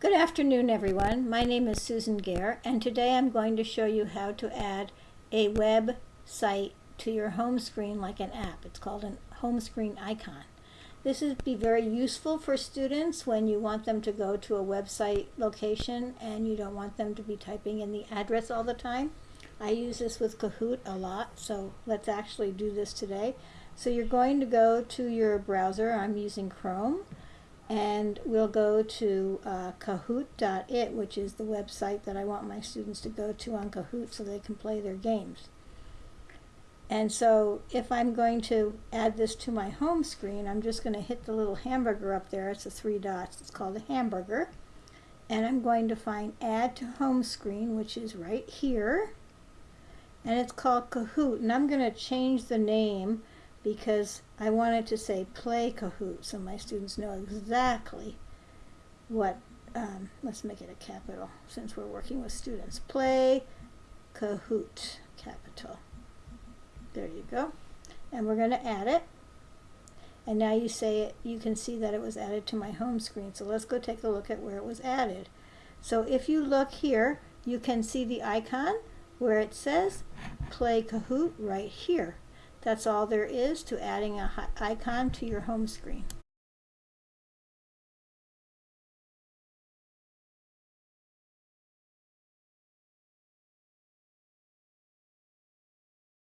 Good afternoon, everyone. My name is Susan Gare, and today I'm going to show you how to add a web site to your home screen like an app. It's called a home screen icon. This would be very useful for students when you want them to go to a website location and you don't want them to be typing in the address all the time. I use this with Kahoot a lot, so let's actually do this today. So you're going to go to your browser. I'm using Chrome and we'll go to uh, kahoot.it which is the website that I want my students to go to on Kahoot so they can play their games. And so if I'm going to add this to my home screen, I'm just going to hit the little hamburger up there. It's the three dots. It's called a hamburger. And I'm going to find add to home screen, which is right here. And it's called Kahoot. And I'm going to change the name because I wanted to say play Kahoot so my students know exactly what, um, let's make it a capital since we're working with students. Play Kahoot, capital. There you go. And we're going to add it. And now you say it, you can see that it was added to my home screen. So let's go take a look at where it was added. So if you look here, you can see the icon where it says play Kahoot right here. That's all there is to adding an icon to your home screen.